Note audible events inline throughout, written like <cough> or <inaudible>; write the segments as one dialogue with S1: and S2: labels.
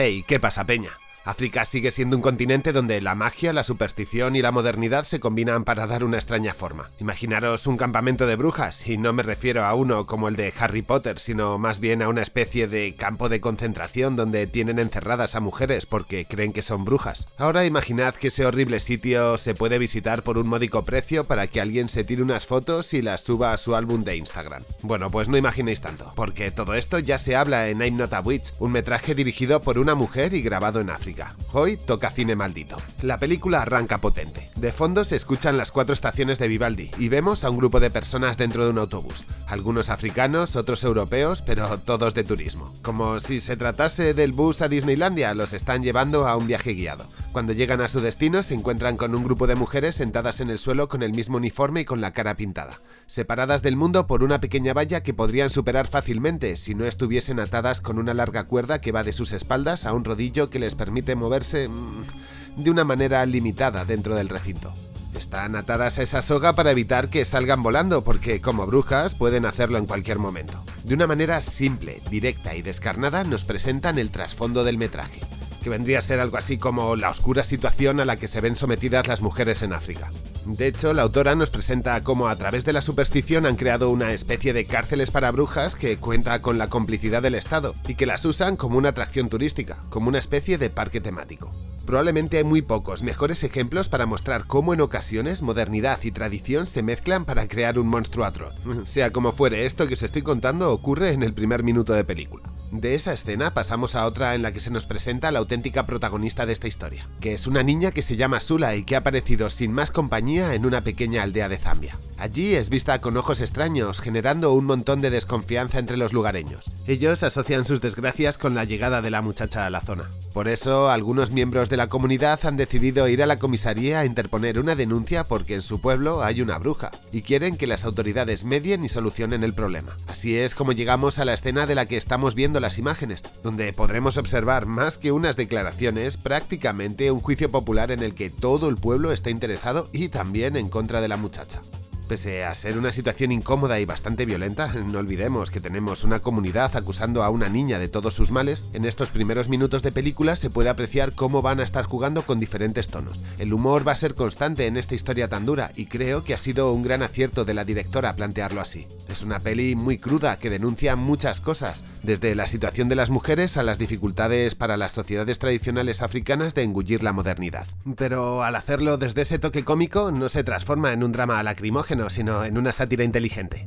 S1: Hey, ¿qué pasa, peña? África sigue siendo un continente donde la magia, la superstición y la modernidad se combinan para dar una extraña forma. Imaginaros un campamento de brujas, y no me refiero a uno como el de Harry Potter, sino más bien a una especie de campo de concentración donde tienen encerradas a mujeres porque creen que son brujas. Ahora imaginad que ese horrible sitio se puede visitar por un módico precio para que alguien se tire unas fotos y las suba a su álbum de Instagram. Bueno, pues no imaginéis tanto, porque todo esto ya se habla en I'm Not a Witch, un metraje dirigido por una mujer y grabado en África. Hoy toca cine maldito. La película arranca potente. De fondo se escuchan las cuatro estaciones de Vivaldi y vemos a un grupo de personas dentro de un autobús. Algunos africanos, otros europeos, pero todos de turismo. Como si se tratase del bus a Disneylandia, los están llevando a un viaje guiado. Cuando llegan a su destino se encuentran con un grupo de mujeres sentadas en el suelo con el mismo uniforme y con la cara pintada, separadas del mundo por una pequeña valla que podrían superar fácilmente si no estuviesen atadas con una larga cuerda que va de sus espaldas a un rodillo que les permite moverse mm, de una manera limitada dentro del recinto. Están atadas a esa soga para evitar que salgan volando porque como brujas pueden hacerlo en cualquier momento. De una manera simple, directa y descarnada nos presentan el trasfondo del metraje que vendría a ser algo así como la oscura situación a la que se ven sometidas las mujeres en África. De hecho, la autora nos presenta cómo a través de la superstición han creado una especie de cárceles para brujas que cuenta con la complicidad del Estado y que las usan como una atracción turística, como una especie de parque temático. Probablemente hay muy pocos mejores ejemplos para mostrar cómo en ocasiones modernidad y tradición se mezclan para crear un monstruo atroz. <laughs> Sea como fuere, esto que os estoy contando ocurre en el primer minuto de película. De esa escena pasamos a otra en la que se nos presenta la auténtica protagonista de esta historia, que es una niña que se llama Sula y que ha aparecido sin más compañía en una pequeña aldea de Zambia. Allí es vista con ojos extraños, generando un montón de desconfianza entre los lugareños. Ellos asocian sus desgracias con la llegada de la muchacha a la zona. Por eso, algunos miembros de la comunidad han decidido ir a la comisaría a interponer una denuncia porque en su pueblo hay una bruja, y quieren que las autoridades medien y solucionen el problema. Así es como llegamos a la escena de la que estamos viendo las imágenes, donde podremos observar más que unas declaraciones, prácticamente un juicio popular en el que todo el pueblo está interesado y también en contra de la muchacha. Pese a ser una situación incómoda y bastante violenta, no olvidemos que tenemos una comunidad acusando a una niña de todos sus males, en estos primeros minutos de película se puede apreciar cómo van a estar jugando con diferentes tonos. El humor va a ser constante en esta historia tan dura y creo que ha sido un gran acierto de la directora plantearlo así. Es una peli muy cruda que denuncia muchas cosas, desde la situación de las mujeres a las dificultades para las sociedades tradicionales africanas de engullir la modernidad. Pero al hacerlo desde ese toque cómico no se transforma en un drama lacrimógeno sino en una sátira inteligente.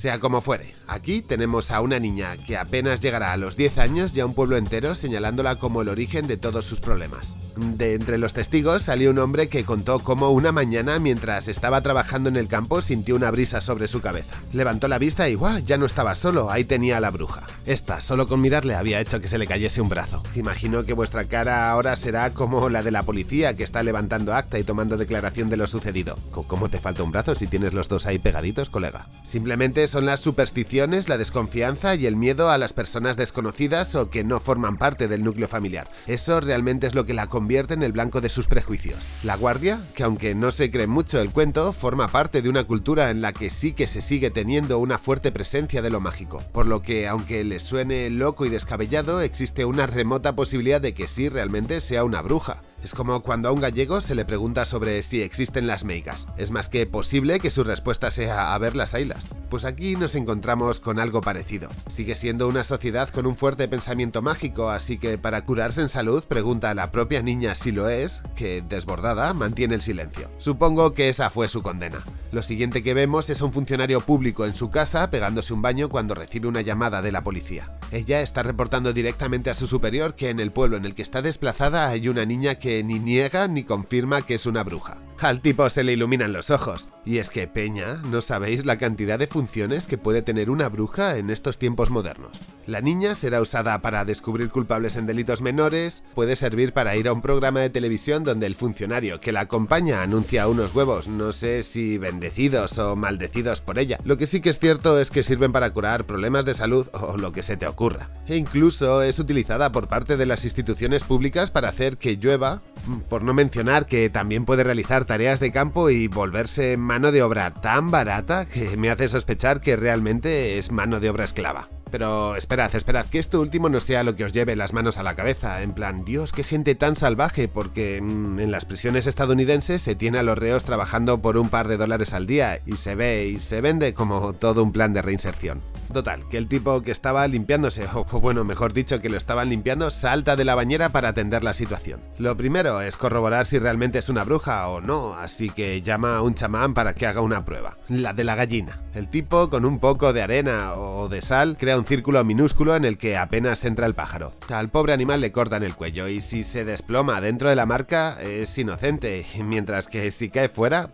S1: Sea como fuere, aquí tenemos a una niña que apenas llegará a los 10 años y a un pueblo entero señalándola como el origen de todos sus problemas. De entre los testigos salió un hombre que contó cómo una mañana mientras estaba trabajando en el campo sintió una brisa sobre su cabeza. Levantó la vista y ¡guau! ya no estaba solo, ahí tenía a la bruja. Esta, solo con mirarle, había hecho que se le cayese un brazo. Imagino que vuestra cara ahora será como la de la policía que está levantando acta y tomando declaración de lo sucedido. ¿Cómo te falta un brazo si tienes los dos ahí pegaditos, colega? Simplemente son las supersticiones, la desconfianza y el miedo a las personas desconocidas o que no forman parte del núcleo familiar. Eso realmente es lo que la convierte en el blanco de sus prejuicios. La guardia, que aunque no se cree mucho el cuento, forma parte de una cultura en la que sí que se sigue teniendo una fuerte presencia de lo mágico, por lo que aunque les suene loco y descabellado, existe una remota posibilidad de que sí realmente sea una bruja. Es como cuando a un gallego se le pregunta sobre si existen las meigas. Es más que posible que su respuesta sea a ver las ailas. Pues aquí nos encontramos con algo parecido. Sigue siendo una sociedad con un fuerte pensamiento mágico, así que para curarse en salud pregunta a la propia niña si lo es, que, desbordada, mantiene el silencio. Supongo que esa fue su condena. Lo siguiente que vemos es a un funcionario público en su casa pegándose un baño cuando recibe una llamada de la policía. Ella está reportando directamente a su superior que en el pueblo en el que está desplazada hay una niña que ni niega ni confirma que es una bruja. Al tipo se le iluminan los ojos. Y es que, Peña, no sabéis la cantidad de funciones que puede tener una bruja en estos tiempos modernos. La niña será usada para descubrir culpables en delitos menores, puede servir para ir a un programa de televisión donde el funcionario que la acompaña anuncia unos huevos, no sé si bendecidos o maldecidos por ella. Lo que sí que es cierto es que sirven para curar problemas de salud o lo que se te ocurra. E incluso es utilizada por parte de las instituciones públicas para hacer que llueva por no mencionar que también puede realizar tareas de campo y volverse mano de obra tan barata que me hace sospechar que realmente es mano de obra esclava. Pero esperad, esperad, que esto último no sea lo que os lleve las manos a la cabeza, en plan, Dios, qué gente tan salvaje, porque mm, en las prisiones estadounidenses se tiene a los reos trabajando por un par de dólares al día y se ve y se vende como todo un plan de reinserción. Total, que el tipo que estaba limpiándose, o bueno, mejor dicho, que lo estaban limpiando, salta de la bañera para atender la situación. Lo primero es corroborar si realmente es una bruja o no, así que llama a un chamán para que haga una prueba, la de la gallina. El tipo, con un poco de arena o de sal, crea un círculo minúsculo en el que apenas entra el pájaro. Al pobre animal le cortan el cuello y si se desploma dentro de la marca es inocente, mientras que si cae fuera,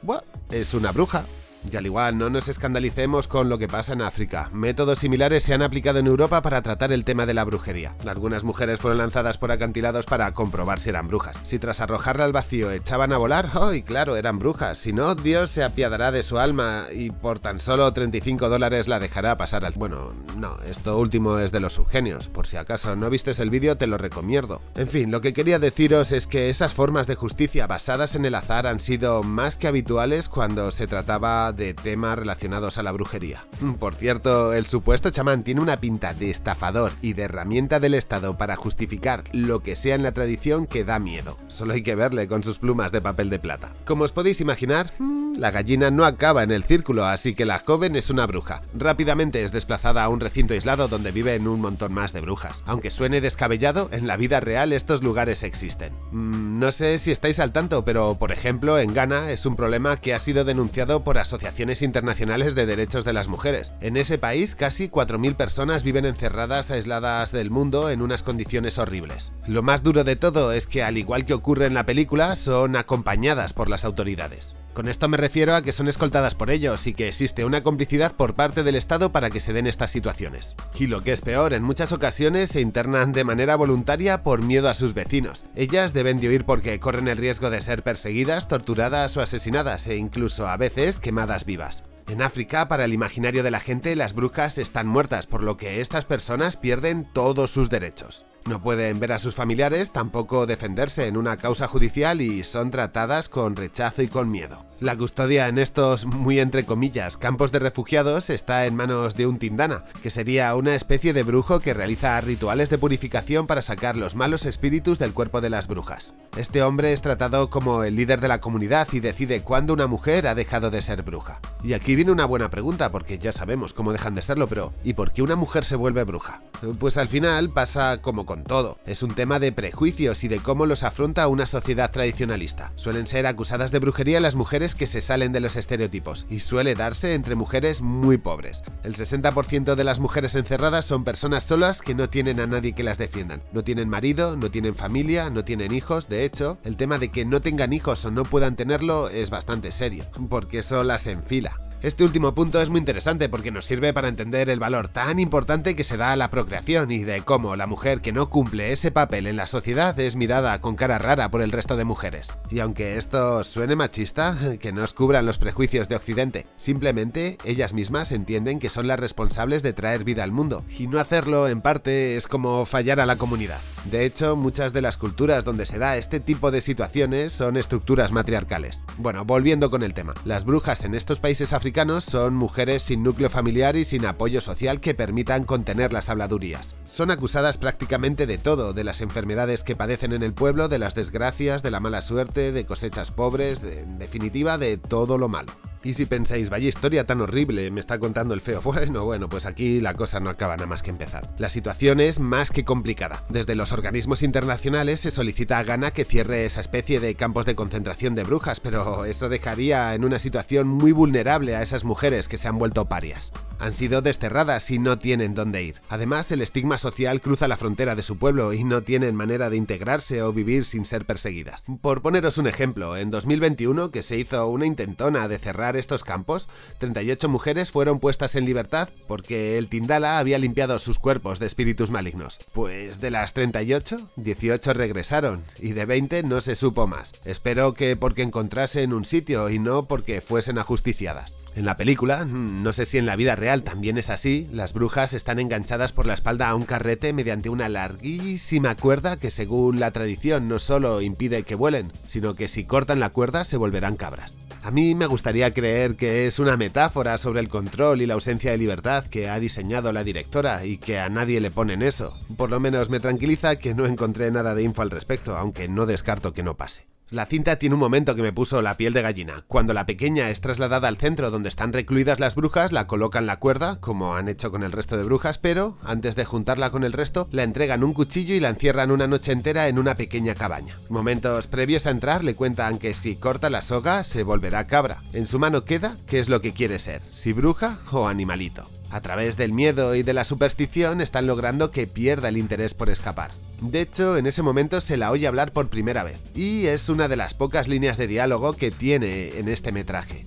S1: es una bruja. Y al igual, no nos escandalicemos con lo que pasa en África. Métodos similares se han aplicado en Europa para tratar el tema de la brujería. Algunas mujeres fueron lanzadas por acantilados para comprobar si eran brujas. Si tras arrojarla al vacío echaban a volar, ¡ay, claro, eran brujas! Si no, Dios se apiadará de su alma y por tan solo 35 dólares la dejará pasar al... Bueno, no, esto último es de los subgenios. Por si acaso no vistes el vídeo, te lo recomiendo. En fin, lo que quería deciros es que esas formas de justicia basadas en el azar han sido más que habituales cuando se trataba de temas relacionados a la brujería. Por cierto, el supuesto chamán tiene una pinta de estafador y de herramienta del Estado para justificar lo que sea en la tradición que da miedo. Solo hay que verle con sus plumas de papel de plata. Como os podéis imaginar, mm, la gallina no acaba en el círculo, así que la joven es una bruja. Rápidamente es desplazada a un recinto aislado donde viven un montón más de brujas. Aunque suene descabellado, en la vida real estos lugares existen. Mm, no sé si estáis al tanto, pero por ejemplo en Ghana es un problema que ha sido denunciado por asociaciones internacionales de derechos de las mujeres. En ese país casi 4.000 personas viven encerradas aisladas del mundo en unas condiciones horribles. Lo más duro de todo es que al igual que ocurre en la película, son acompañadas por las autoridades. Con esto me refiero a que son escoltadas por ellos y que existe una complicidad por parte del Estado para que se den estas situaciones. Y lo que es peor, en muchas ocasiones se internan de manera voluntaria por miedo a sus vecinos. Ellas deben de huir porque corren el riesgo de ser perseguidas, torturadas o asesinadas e incluso a veces quemadas vivas. En África, para el imaginario de la gente, las brujas están muertas, por lo que estas personas pierden todos sus derechos. No pueden ver a sus familiares, tampoco defenderse en una causa judicial y son tratadas con rechazo y con miedo. La custodia en estos, muy entre comillas, campos de refugiados está en manos de un tindana, que sería una especie de brujo que realiza rituales de purificación para sacar los malos espíritus del cuerpo de las brujas. Este hombre es tratado como el líder de la comunidad y decide cuándo una mujer ha dejado de ser bruja. Y aquí viene una buena pregunta, porque ya sabemos cómo dejan de serlo, pero ¿y por qué una mujer se vuelve bruja? Pues al final pasa como todo, es un tema de prejuicios y de cómo los afronta una sociedad tradicionalista. Suelen ser acusadas de brujería las mujeres que se salen de los estereotipos y suele darse entre mujeres muy pobres. El 60% de las mujeres encerradas son personas solas que no tienen a nadie que las defiendan. No tienen marido, no tienen familia, no tienen hijos. De hecho, el tema de que no tengan hijos o no puedan tenerlo es bastante serio, porque eso las enfila. Este último punto es muy interesante porque nos sirve para entender el valor tan importante que se da a la procreación y de cómo la mujer que no cumple ese papel en la sociedad es mirada con cara rara por el resto de mujeres. Y aunque esto suene machista, que no os cubran los prejuicios de Occidente, simplemente ellas mismas entienden que son las responsables de traer vida al mundo, y no hacerlo en parte es como fallar a la comunidad. De hecho, muchas de las culturas donde se da este tipo de situaciones son estructuras matriarcales. Bueno, volviendo con el tema, las brujas en estos países africanos son mujeres sin núcleo familiar y sin apoyo social que permitan contener las habladurías. Son acusadas prácticamente de todo, de las enfermedades que padecen en el pueblo, de las desgracias, de la mala suerte, de cosechas pobres, en definitiva de todo lo malo. Y si pensáis, vaya historia tan horrible, me está contando el feo. <laughs> Bueno, bueno, pues aquí la cosa no acaba nada más que empezar. La situación es más que complicada. Desde los organismos internacionales se solicita a Ghana que cierre esa especie de campos de concentración de brujas, pero eso dejaría en una situación muy vulnerable a esas mujeres que se han vuelto parias han sido desterradas y no tienen dónde ir. Además, el estigma social cruza la frontera de su pueblo y no tienen manera de integrarse o vivir sin ser perseguidas. Por poneros un ejemplo, en 2021, que se hizo una intentona de cerrar estos campos, 38 mujeres fueron puestas en libertad porque el Tindala había limpiado sus cuerpos de espíritus malignos. Pues de las 38, 18 regresaron y de 20 no se supo más. Espero que porque encontrasen un sitio y no porque fuesen ajusticiadas. En la película, no sé si en la vida real también es así, las brujas están enganchadas por la espalda a un carrete mediante una larguísima cuerda que según la tradición no solo impide que vuelen, sino que si cortan la cuerda se volverán cabras. A mí me gustaría creer que es una metáfora sobre el control y la ausencia de libertad que ha diseñado la directora y que a nadie le ponen eso. Por lo menos me tranquiliza que no encontré nada de info al respecto, aunque no descarto que no pase. La cinta tiene un momento que me puso la piel de gallina. Cuando la pequeña es trasladada al centro donde están recluidas las brujas, la colocan la cuerda, como han hecho con el resto de brujas, pero antes de juntarla con el resto, la entregan un cuchillo y la encierran una noche entera en una pequeña cabaña. Momentos previos a entrar le cuentan que si corta la soga se volverá cabra. En su mano queda qué es lo que quiere ser, si bruja o animalito. A través del miedo y de la superstición están logrando que pierda el interés por escapar. De hecho, en ese momento se la oye hablar por primera vez, y es una de las pocas líneas de diálogo que tiene en este metraje.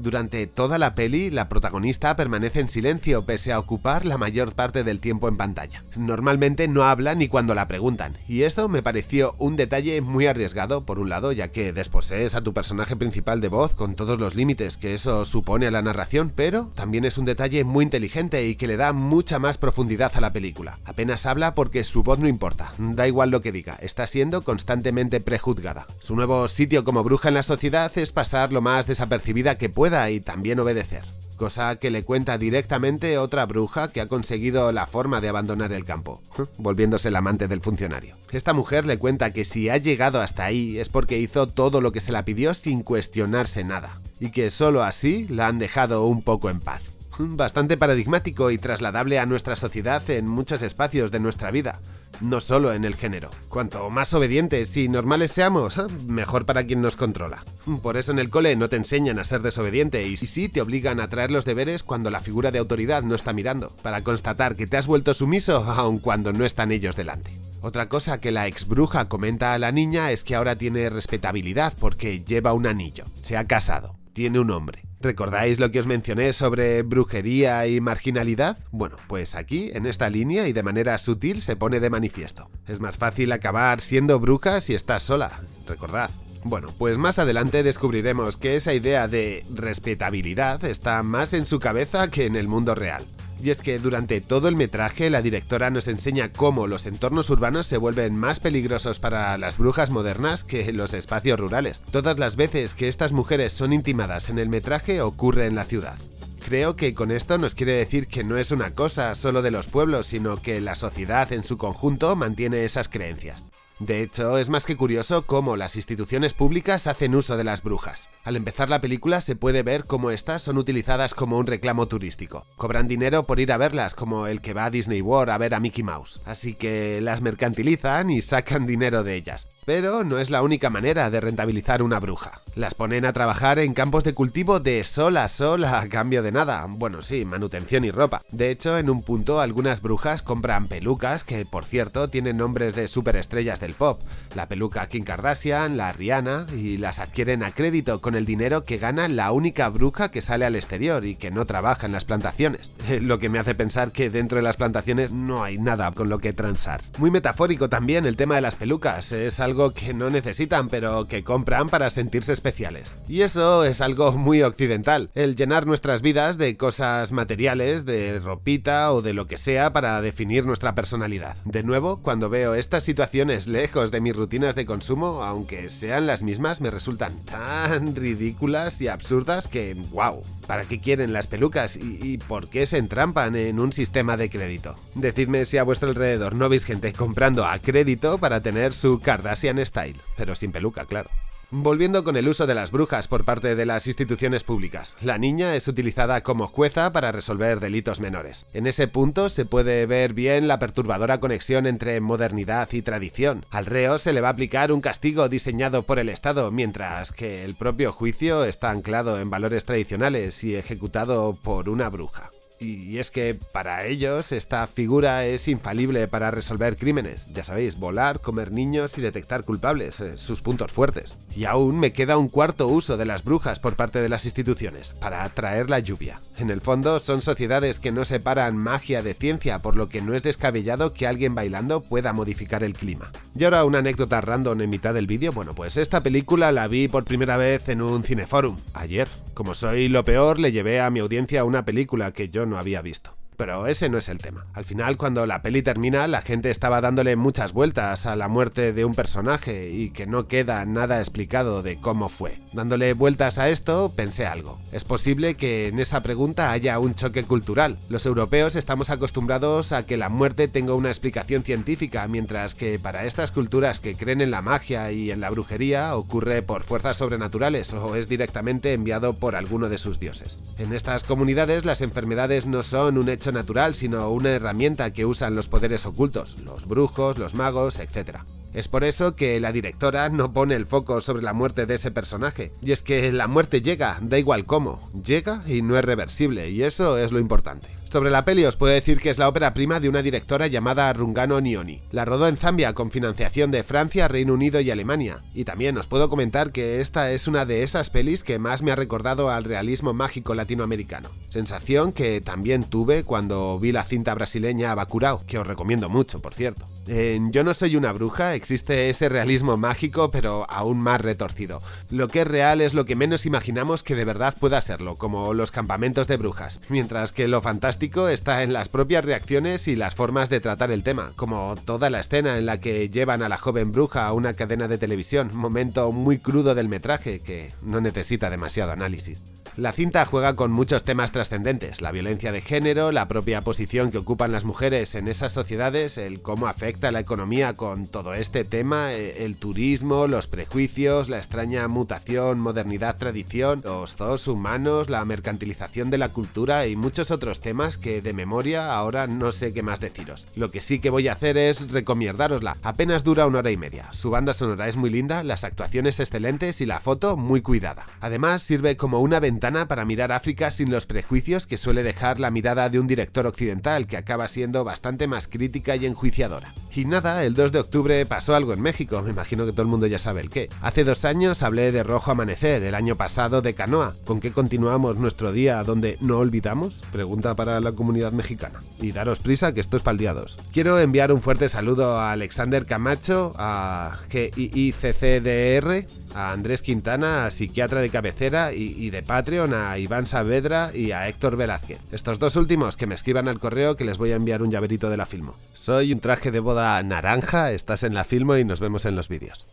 S1: Durante toda la peli, la protagonista permanece en silencio pese a ocupar la mayor parte del tiempo en pantalla. Normalmente no habla ni cuando la preguntan, y esto me pareció un detalle muy arriesgado por un lado, ya que desposees a tu personaje principal de voz con todos los límites que eso supone a la narración, pero también es un detalle muy inteligente y que le da mucha más profundidad a la película. Apenas habla porque su voz no importa, da igual lo que diga, está siendo constantemente prejuzgada. Su nuevo sitio como bruja en la sociedad es pasar lo más desapercibida que puede y también obedecer, cosa que le cuenta directamente otra bruja que ha conseguido la forma de abandonar el campo, volviéndose el amante del funcionario. Esta mujer le cuenta que si ha llegado hasta ahí es porque hizo todo lo que se la pidió sin cuestionarse nada, y que solo así la han dejado un poco en paz. Bastante paradigmático y trasladable a nuestra sociedad en muchos espacios de nuestra vida, no solo en el género. Cuanto más obedientes y normales seamos, ¿eh? mejor para quien nos controla. Por eso en el cole no te enseñan a ser desobediente y sí te obligan a traer los deberes cuando la figura de autoridad no está mirando, para constatar que te has vuelto sumiso aun cuando no están ellos delante. Otra cosa que la ex bruja comenta a la niña es que ahora tiene respetabilidad porque lleva un anillo, se ha casado, tiene un hombre. ¿Recordáis lo que os mencioné sobre brujería y marginalidad? Bueno, pues aquí, en esta línea y de manera sutil se pone de manifiesto. Es más fácil acabar siendo bruja si estás sola, recordad. Bueno, pues más adelante descubriremos que esa idea de respetabilidad está más en su cabeza que en el mundo real. Y es que durante todo el metraje la directora nos enseña cómo los entornos urbanos se vuelven más peligrosos para las brujas modernas que los espacios rurales. Todas las veces que estas mujeres son intimadas en el metraje ocurre en la ciudad. Creo que con esto nos quiere decir que no es una cosa solo de los pueblos, sino que la sociedad en su conjunto mantiene esas creencias. De hecho, es más que curioso cómo las instituciones públicas hacen uso de las brujas. Al empezar la película se puede ver cómo estas son utilizadas como un reclamo turístico. Cobran dinero por ir a verlas, como el que va a Disney World a ver a Mickey Mouse. Así que las mercantilizan y sacan dinero de ellas. Pero no es la única manera de rentabilizar una bruja. Las ponen a trabajar en campos de cultivo de sol a sol a cambio de nada. Bueno, sí, manutención y ropa. De hecho, en un punto algunas brujas compran pelucas que, por cierto, tienen nombres de superestrellas pop. La peluca Kim Kardashian, la Rihanna, y las adquieren a crédito con el dinero que gana la única bruja que sale al exterior y que no trabaja en las plantaciones. <laughs> Lo que me hace pensar que dentro de las plantaciones no hay nada con lo que transar. Muy metafórico también el tema de las pelucas. Es algo que no necesitan, pero que compran para sentirse especiales. Y eso es algo muy occidental, el llenar nuestras vidas de cosas materiales, de ropita o de lo que sea para definir nuestra personalidad. De nuevo, cuando veo estas situaciones lejos de mis rutinas de consumo, aunque sean las mismas, me resultan tan ridículas y absurdas que, wow, ¿para qué quieren las pelucas y, por qué se entrampan en un sistema de crédito? Decidme si a vuestro alrededor no veis gente comprando a crédito para tener su Kardashian Style, pero sin peluca, claro. Volviendo con el uso de las brujas por parte de las instituciones públicas, la niña es utilizada como jueza para resolver delitos menores. En ese punto se puede ver bien la perturbadora conexión entre modernidad y tradición. Al reo se le va a aplicar un castigo diseñado por el Estado, mientras que el propio juicio está anclado en valores tradicionales y ejecutado por una bruja. Y es que para ellos esta figura es infalible para resolver crímenes. Ya sabéis, volar, comer niños y detectar culpables, eh, sus puntos fuertes. Y aún me queda un cuarto uso de las brujas por parte de las instituciones, para atraer la lluvia. En el fondo son sociedades que no separan magia de ciencia, por lo que no es descabellado que alguien bailando pueda modificar el clima. Y ahora una anécdota random en mitad del vídeo, bueno pues esta película la vi por primera vez en un cineforum, ayer. Como soy lo peor, le llevé a mi audiencia una película que yo no había visto. Pero ese no es el tema. Al final, cuando la peli termina, la gente estaba dándole muchas vueltas a la muerte de un personaje y que no queda nada explicado de cómo fue. Dándole vueltas a esto, pensé algo. Es posible que en esa pregunta haya un choque cultural. Los europeos estamos acostumbrados a que la muerte tenga una explicación científica, mientras que para estas culturas que creen en la magia y en la brujería ocurre por fuerzas sobrenaturales o es directamente enviado por alguno de sus dioses. En estas comunidades las enfermedades no son un hecho natural, sino una herramienta que usan los poderes ocultos, los brujos, los magos, etc. Es por eso que la directora no pone el foco sobre la muerte de ese personaje. Y es que la muerte llega, da igual cómo, llega y no es reversible, y eso es lo importante. Sobre la peli os puedo decir que es la ópera prima de una directora llamada Rungano Nioni. La rodó en Zambia con financiación de Francia, Reino Unido y Alemania. Y también os puedo comentar que esta es una de esas pelis que más me ha recordado al realismo mágico latinoamericano. Sensación que también tuve cuando vi la cinta brasileña Bacurao, que os recomiendo mucho, por cierto. En Yo no soy una bruja existe ese realismo mágico pero aún más retorcido. Lo que es real es lo que menos imaginamos que de verdad pueda serlo, como los campamentos de brujas, mientras que lo fantástico está en las propias reacciones y las formas de tratar el tema, como toda la escena en la que llevan a la joven bruja a una cadena de televisión, momento muy crudo del metraje que no necesita demasiado análisis. La cinta juega con muchos temas trascendentes, la violencia de género, la propia posición que ocupan las mujeres en esas sociedades, el cómo afecta la economía con todo este tema, eh, el turismo, los prejuicios, la extraña mutación, modernidad, tradición, los zoos humanos, la mercantilización de la cultura y muchos otros temas que de memoria ahora no sé qué más deciros. Lo que sí que voy a hacer es recomiendárosla, apenas dura una hora y media, su banda sonora es muy linda, las actuaciones excelentes y la foto muy cuidada. Además sirve como una ventana para mirar África sin los prejuicios que suele dejar la mirada de un director occidental que acaba siendo bastante más crítica y enjuiciadora. Y nada, el 2 de octubre pasó algo en México, me imagino que todo el mundo ya sabe el qué. Hace dos años hablé de Rojo Amanecer, el año pasado de Canoa. ¿Con qué continuamos nuestro día donde no olvidamos? Pregunta para la comunidad mexicana. Y daros prisa que esto es 2. Quiero enviar un fuerte saludo a Alexander Camacho, a GIICCDR, a Andrés Quintana, a psiquiatra de cabecera y, de Patreon, a Iván Saavedra y a Héctor Velázquez. Estos dos últimos que me escriban al correo que les voy a enviar un llaverito de la Filmo. Soy un traje de boda naranja, estás en la Filmo y nos vemos en los vídeos.